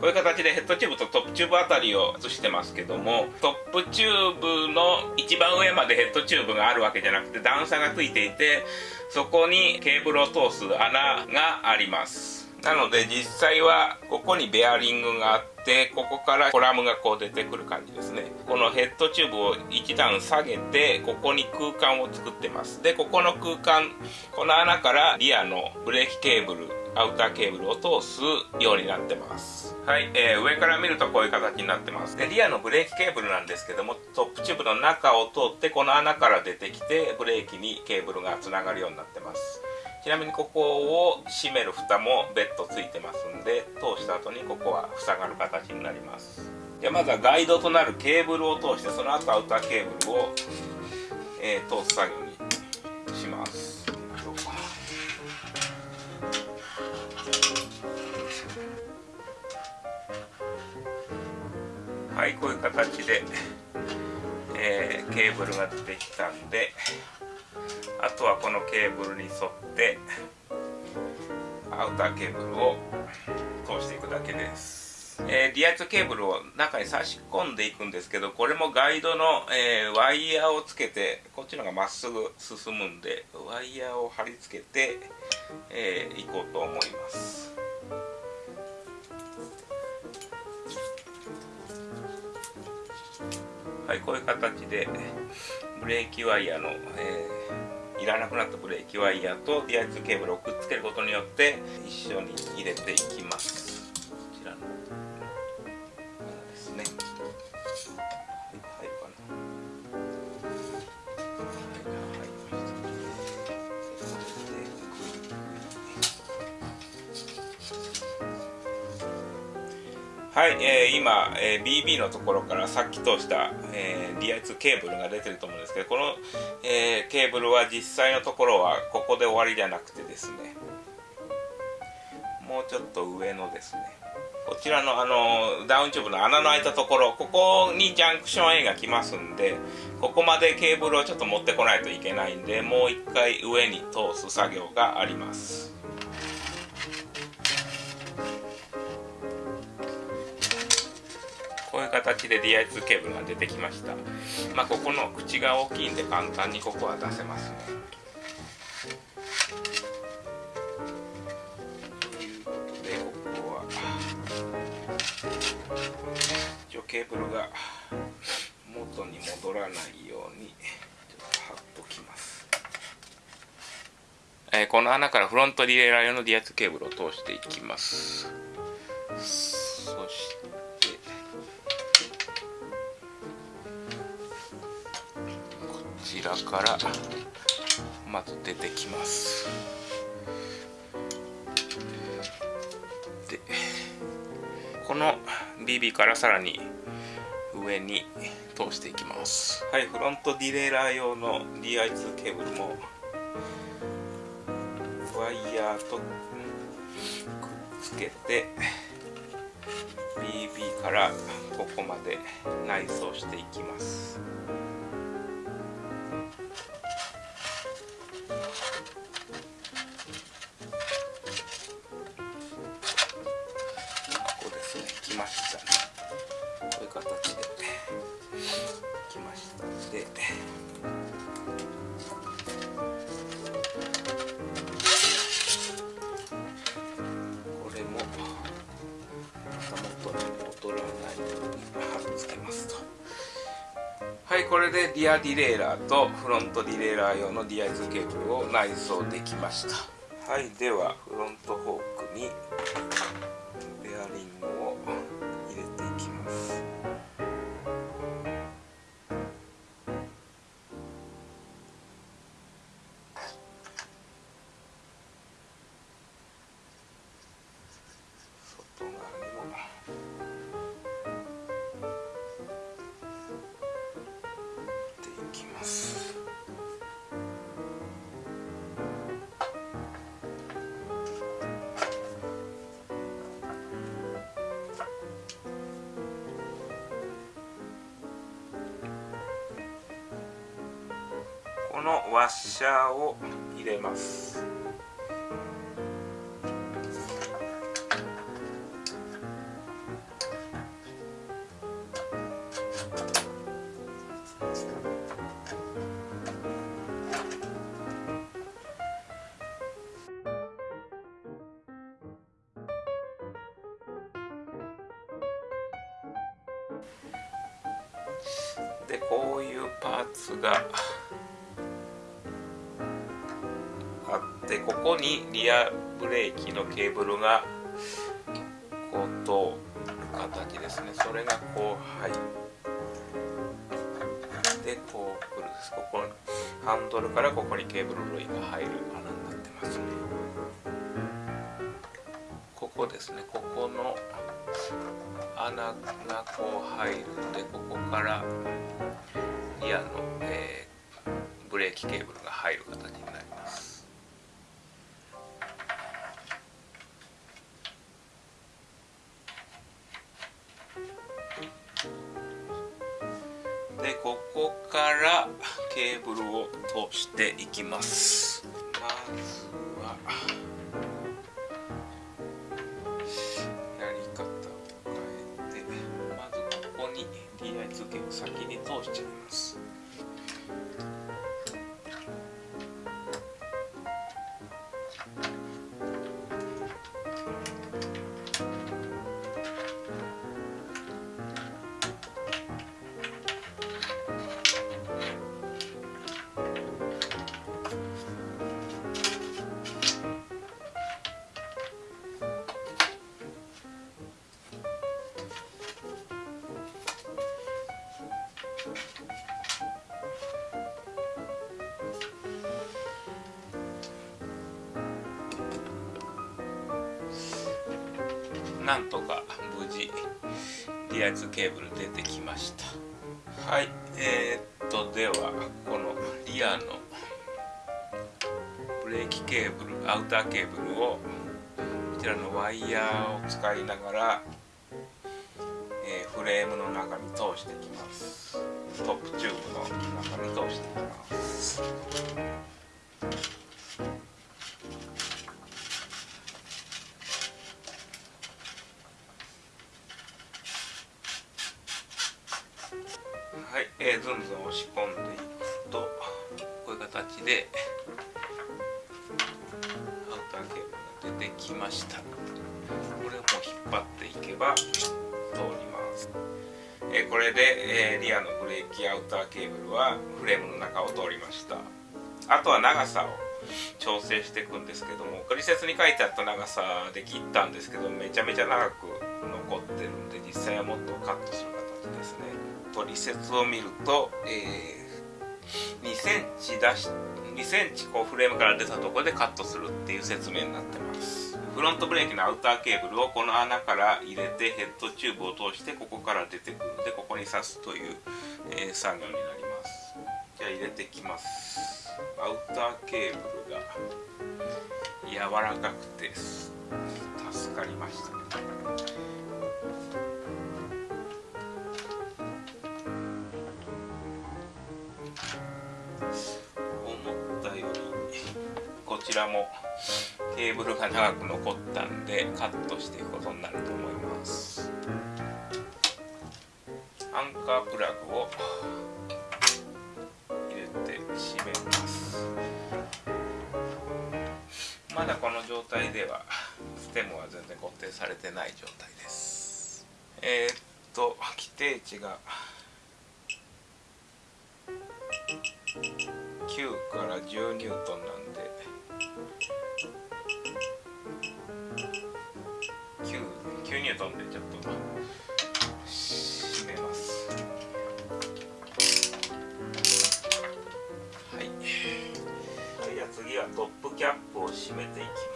こういう形でヘッドチューブとトップチューブあたりを映してますけどもトップチューブの一番上までヘッドチューブがあるわけじゃなくて段差がついていてそこにケーブルを通す穴があります。なので実際はここにベアリングがあってここからコラムがこう出てくる感じですね。このヘッドチューブを一段下げてここに空間を作ってます。でここの空間この穴からリアのブレーキケーブルアウターケーブルを通すようになってます。はい、えー、上から見るとこういう形になってます。でリアのブレーキケーブルなんですけどもトップチューブの中を通ってこの穴から出てきてブレーキにケーブルがつながるようになってます。ちなみにここを閉める蓋も別途ついてますんで通した後にここは塞がる形になります。でまずはガイドとなるケーブルを通してその後アウターケーブルを、えー、通す作業はいこういう形で、えー、ケーブルが出てきたんであとはこのケーブルに沿ってアウターケーブルを通していくだけです、えー、リアツケーブルを中に差し込んでいくんですけどこれもガイドの、えー、ワイヤーをつけてこっちのがまっすぐ進むんでワイヤーを貼り付けて、えー、いこうと思います。はいこういう形でブレーキワイヤーの、えー、いらなくなったブレーキワイヤーと DI2 ケーブルをくっつけることによって一緒に入れていきはい、えー、今、えー、BB のところからさっき通した、えー、DI2 ケーブルが出てると思うんですけどこの、えー、ケーブルは実際のところはここで終わりじゃなくてですね。もうちょっと上のですね。こちらのあのダウンチューブの穴の開いたところここにジャンクション A が来ますんでここまでケーブルをちょっと持ってこないといけないんでもう一回上に通す作業があります。形で DI2 ケーブルが出てきました。まあここの口が大きいんで簡単にここは出せますね。ということでここは一応ケーブルが元に戻らないようにちょっと貼っときます。えー、この穴からフロントリレーラー用の D 圧ケーブルを通していきます。そしてらからまず出てきます。でこの BB からさらに上に通していきます。はいフロントディレイラー用の DI2 ケーブルもワイヤーとくっつけて BB からここまで内装していきます。はいこれでリアディレイラーとフロントディレイラー用の DI2 ケーブルを内装できました。はいではフロントこのワッシャーを入れます。パーツがあってここにリアブレーキのケーブルがこう通る形ですね。それがこう入ってこうくるです。ここハンドルからここにケーブル類が入る穴になってます。ねここですね。ここの穴がこう入るのでここからリアの、えー、ブレーキケーブルが入る形になります。でここからケーブルを通していきます。まずはなんとか無事リア充ケーブル出てきました。はいえー、っとではこのリアのブレーキケーブルアウターケーブルをこちらのワイヤーを使いながら、えー、フレームの中に通していきます。トップチューブの中に通していきます。でアウターケーブルが出てきました。これをもう引っ張っていけば通ります、え、これで、え、リアのブレーキアウターケーブルはフレームの中を通りました。あとは長さを調整していくんですけども取説に書いてあった長さで切ったんですけどめちゃめちゃ長く残ってるんで実際はもっとカットする形ですね。取説を見ると、えー、2センチ出し2センチこうフレームから出たところでカットするっていう説明になってます。フロントブレーキのアウターケーブルをこの穴から入れてヘッドチューブを通してここから出てくるのでここに刺すという、えー、作業になります。じゃあ入れてきます。アウターケーブルが柔らかくて助かりましたちらもケーブルが長く残ったんでカットしていくことになると思います。アンカープラグを入れて締めます。まだこの状態ではステムは全然固定されてない状態です。えー、っと規定値が9から10ニュートンなんで9ニュートンでちょっと締めます。はい。じゃあ次はトップキャップを締めていきます。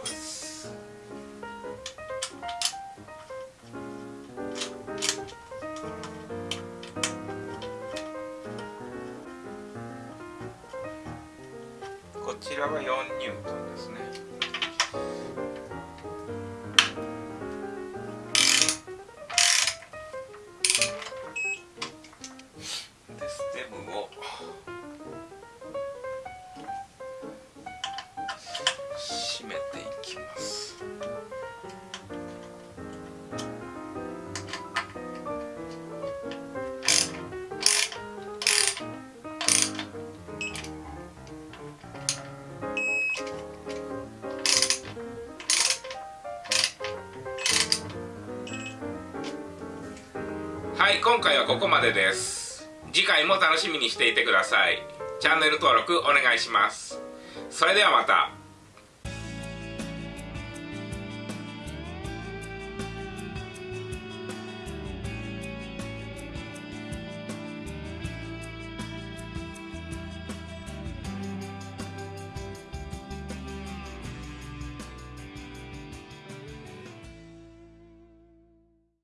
はい今回はここまでです。次回も楽しみにしていてください。チャンネル登録お願いします。それではまた。